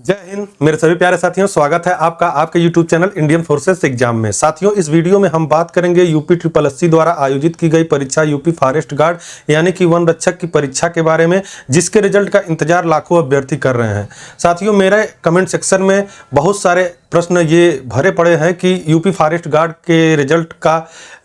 जय हिंद, मेरे सभी प्यारे साथियों, स्वागत है आपका आपके YouTube channel Indian forces exam में। साथियों, इस वीडियो में हम बात करेंगे यूपी ट्रिपल एस द्वारा आयोजित की गई परीक्षा यूपी फॉरेस्ट गार्ड यानी कि वन रक्षक की परीक्षा के बारे में, जिसके रिज़ल्ट का इंतज़ार लाखों अभ्यर्थी कर रहे हैं। साथियों, मेरे कमेंट सेक्शन में बहुत सारे प्रश्न ये भरे पड़े हैं कि यूपी फॉरेस्ट गार्ड के रिज़ल्ट का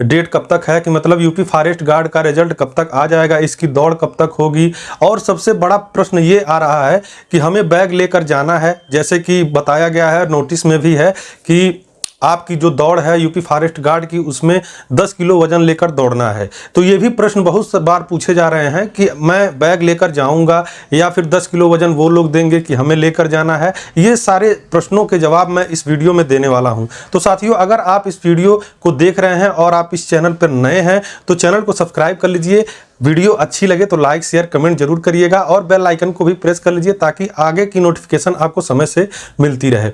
डेट कब तक है, कि मतलब यूपी फॉरेस्ट गार्ड का रिज़ल्ट कब तक आ जाएगा, इसकी दौड़ कब तक होगी? और सबसे बड़ा प्रश्न ये आ रहा है कि हमें बैग लेकर जाना है, जैसे कि बताया गया है, नोटिस में भी है कि आपकी जो दौड़ है यूपी फॉरेस्ट गार्ड की, उसमें 10 किलो वज़न लेकर दौड़ना है। तो ये भी प्रश्न बहुत बार पूछे जा रहे हैं कि मैं बैग लेकर जाऊँगा या फिर 10 किलो वज़न वो लोग देंगे कि हमें लेकर जाना है? ये सारे प्रश्नों के जवाब मैं इस वीडियो में देने वाला हूँ। तो साथियों, अगर आप इस वीडियो को देख रहे हैं और आप इस चैनल पर नए हैं तो चैनल को सब्सक्राइब कर लीजिए। वीडियो अच्छी लगे तो लाइक, शेयर, कमेंट ज़रूर करिएगा और बेल आइकन को भी प्रेस कर लीजिए ताकि आगे की नोटिफिकेशन आपको समय से मिलती रहे।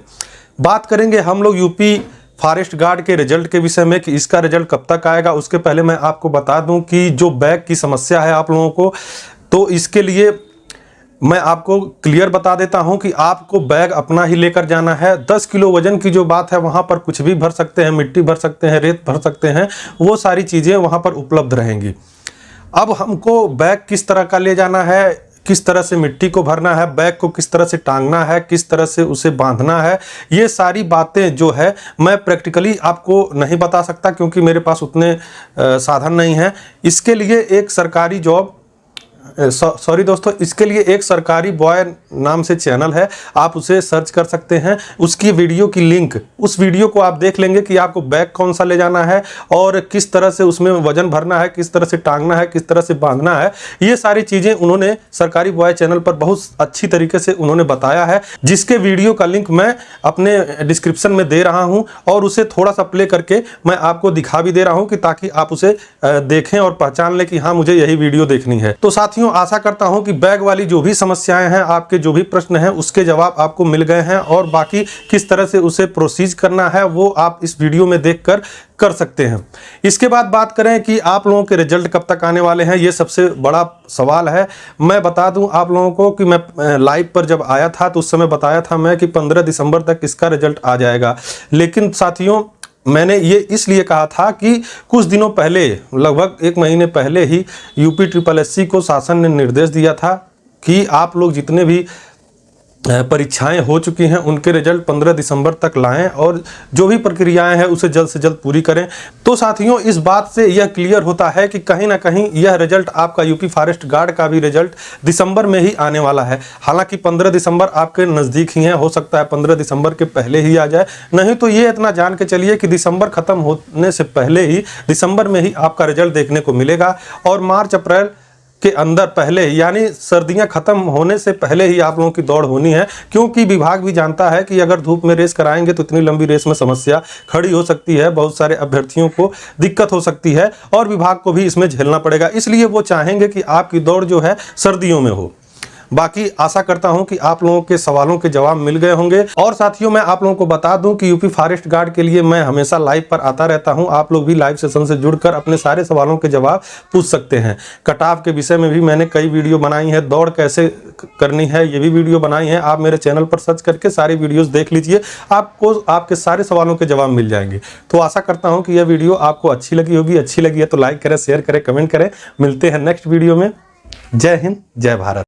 बात करेंगे हम लोग यूपी फॉरेस्ट गार्ड के रिज़ल्ट के विषय में कि इसका रिज़ल्ट कब तक आएगा, उसके पहले मैं आपको बता दूँ कि जो बैग की समस्या है आप लोगों को तो इसके लिए मैं आपको क्लियर बता देता हूँ कि आपको बैग अपना ही लेकर जाना है। 10 किलो वज़न की जो बात है, वहाँ पर कुछ भी भर सकते हैं, मिट्टी भर सकते हैं, रेत भर सकते हैं, वो सारी चीज़ें वहाँ पर उपलब्ध रहेंगी। अब हमको बैग किस तरह का ले जाना है किस तरह से मिट्टी को भरना है, बैग को किस तरह से टांगना है, किस तरह से उसे बांधना है, ये सारी बातें जो है मैं प्रैक्टिकली आपको नहीं बता सकता क्योंकि मेरे पास उतने साधन नहीं हैं। इसके लिए एक सरकारी जॉब सॉरी दोस्तों, इसके लिए एक सरकारी बॉय नाम से चैनल है, आप उसे सर्च कर सकते हैं, उसकी वीडियो की लिंक। उस वीडियो को आप देख लेंगे कि आपको बैग कौन सा ले जाना है और किस तरह से उसमें वज़न भरना है, किस तरह से टांगना है, किस तरह से बांधना है। ये सारी चीज़ें उन्होंने सरकारी बॉय चैनल पर बहुत अच्छी तरीके से उन्होंने बताया है, जिसके वीडियो का लिंक मैं अपने डिस्क्रिप्शन में दे रहा हूँ और उसे थोड़ा सा प्ले करके मैं आपको दिखा भी दे रहा हूँ कि ताकि आप उसे देखें और पहचान लें कि हाँ मुझे यही वीडियो देखनी है। तो साथियों साथियों आशा करता हूँ कि बैग वाली जो भी समस्याएँ हैं, आपके जो भी प्रश्न हैं, उसके जवाब आपको मिल गए हैं और बाकी किस तरह से उसे प्रोसीज करना है, वो आप इस वीडियो में देखकर कर सकते हैं। इसके बाद बात करें कि आप लोगों के रिज़ल्ट कब तक आने वाले हैं, ये सबसे बड़ा सवाल है। मैं बता दूँ आप लोगों को कि मैं लाइव पर जब आया था तो उस समय बताया था मैं कि 15 दिसंबर तक इसका रिज़ल्ट आ जाएगा। लेकिन साथियों मैंने ये इसलिए कहा था कि कुछ दिनों पहले, लगभग एक महीने पहले ही, यूपी ट्रिपल एससी को शासन ने निर्देश दिया था कि आप लोग जितने भी परीक्षाएँ हो चुकी हैं, उनके रिज़ल्ट 15 दिसंबर तक लाएँ और जो भी प्रक्रियाएँ हैं उसे जल्द से जल्द पूरी करें। तो साथियों, इस बात से यह क्लियर होता है कि कहीं ना कहीं यह रिज़ल्ट आपका यूपी फॉरेस्ट गार्ड का भी रिज़ल्ट दिसंबर में ही आने वाला है। हालाँकि 15 दिसंबर आपके नज़दीक ही है, हो सकता है 15 दिसंबर के पहले ही आ जाए। नहीं तो ये इतना जान के चलिए कि दिसंबर खत्म होने से पहले ही दिसंबर में ही आपका रिज़ल्ट देखने को मिलेगा और मार्च, अप्रैल के अंदर पहले यानी सर्दियाँ खत्म होने से पहले ही आप लोगों की दौड़ होनी है, क्योंकि विभाग भी जानता है कि अगर धूप में रेस कराएँगे तो इतनी लंबी रेस में समस्या खड़ी हो सकती है, बहुत सारे अभ्यर्थियों को दिक्कत हो सकती है और विभाग को भी इसमें झेलना पड़ेगा, इसलिए वो चाहेंगे कि आपकी दौड़ जो है सर्दियों में हो। बाकी आशा करता हूँ कि आप लोगों के सवालों के जवाब मिल गए होंगे। और साथियों, मैं आप लोगों को बता दूँ कि यूपी फॉरेस्ट गार्ड के लिए मैं हमेशा लाइव पर आता रहता हूँ। आप लोग भी लाइव सेशन से जुड़कर अपने सारे सवालों के जवाब पूछ सकते हैं। कटाव के विषय में भी मैंने कई वीडियो बनाई है। दौड़ कैसे करनी है, ये भी वीडियो बनाई है। आप मेरे चैनल पर सर्च करके सारी वीडियोज़ देख लीजिए। आपको, आपके सारे सवालों के जवाब मिल जाएँगे। तो आशा करता हूँ कि यह वीडियो आपको अच्छी लगी होगी। अच्छी लगी है तो लाइक करें, शेयर करें, कमेंट करें। मिलते हैं नेक्स्ट वीडियो में। जय हिंद, जय भारत।